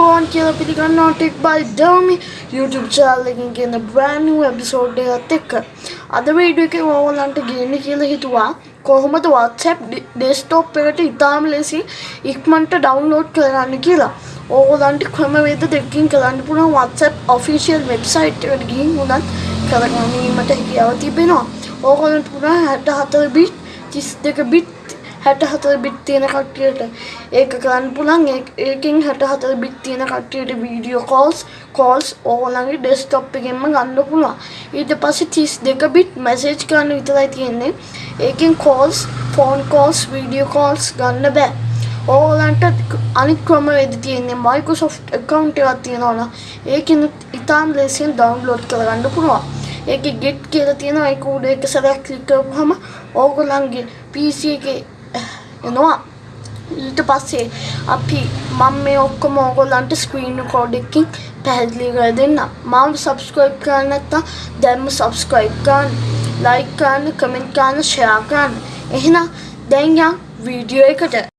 Bone කියලා පිළිගන්නවා tech by Dewmin YouTube channel එකකින් කියන brand new episode එකත් එක්ක අද වීඩියෝ එකේ ඕගොල්ලන්ට ගේන්න කියලා හිතුවා කොහොමද WhatsApp desktop එකට ඉතාම ලෙසින් ඉක්මනට download කරන්න කියලා. ඕගොල්ලන්ට ක්‍රමවේද දෙකකින් කරන්න පුළුවන් WhatsApp official website එකට ගිහින් උනත් කරගැනීමට හැකියාව තිබෙනවා. ඕගොල්ලන්ට පුළුවන් 64 bit 32 bit හැට හතර බිත් තියෙන කට්ටියට ඒක කරන්න පුළන් ඒකින් හැට හතර බිත් තියෙන කට්ටියට වීඩියෝ කෝල්ස් කෝල්ස් ඕගොල්ලන්ගේ ඩෙස්ක්ටොප් එකෙන්ම ගන්න පුළුවන්. ඊට පස්සේ 32 බිට් මැසේජ් කරන්න විතරයි තියෙන්නේ. ඒකෙන් calls phone calls video calls ගන්න බෑ. ඕගොල්ලන්ට අනිත් ක්‍රමවේද තියෙන්නේ Microsoft account එකක් තියෙනවා නම් ඒකෙන් ඉතාම ලේසියෙන් ඩවුන්ලෝඩ් කරගන්න පුළුවන්. ඒකේ get කියලා තියෙනවා. ඒක උඩ එක සැරයක් ක්ලික් කරපුවම ඕගොල්ලන්ගේ PC එකේ එනවා. ඊට පස්සේ අපි මම මේ ඔක්කොම ඕගොල්ලන්ට ස්ක්‍රීන් රෙකෝඩ් එකකින් පැහැදිලි කර දෙන්න. මම සබ්ස්ක්‍රයිබ් කරන්න නැත්නම් දැන්ම සබ්ස්ක්‍රයිබ් කරන්න, ලයික් කරන්න, කමෙන්ට් කරන්න, ෂෙයා කරන්න. එහෙනම් දැන් යන් වීඩියෝ එකට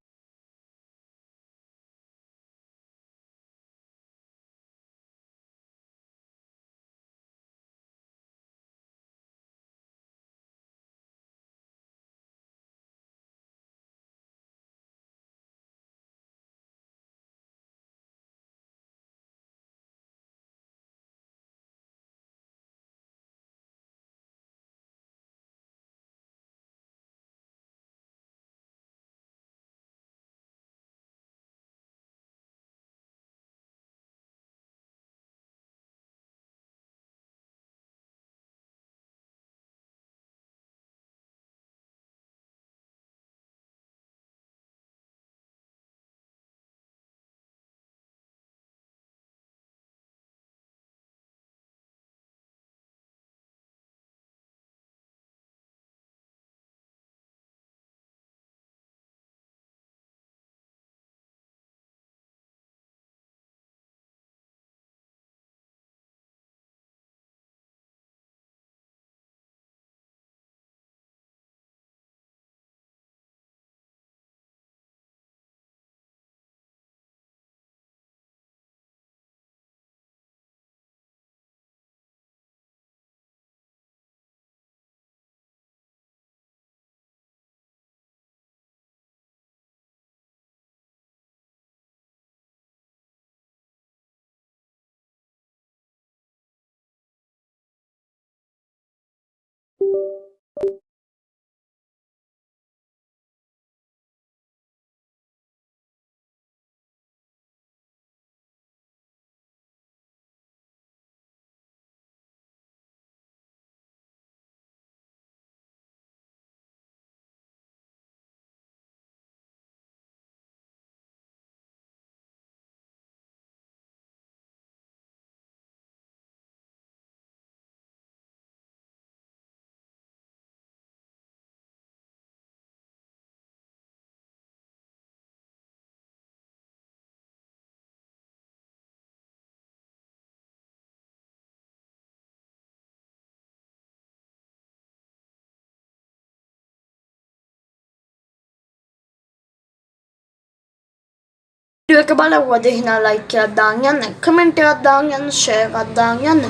කමෙන්ට් එකක් දාන්න යන්න ෂෙයාර් එකක් දාන්න යන්න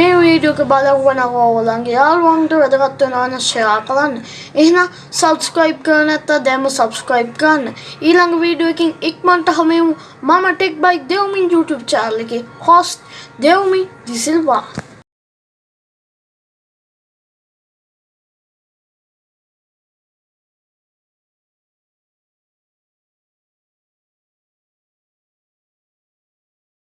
මේ වීඩියෝ එක බලවුවා නම් ඕගොල්ලන්ගේ යාළුවන්ට වැදගත් වෙනවා නම් ෂෙයාර් කරන්න. එහෙනම් සබ්ස්ක්‍රයිබ් කරලා නැත්නම් දැන්ම සබ්ස්ක්‍රයිබ් කරන්න. ඊළඟ වීඩියෝ එකකින් ඉක්මනට හමු මම tech by Dewmin YouTube channel එකේ host දෙව්මින් දිසිල්වා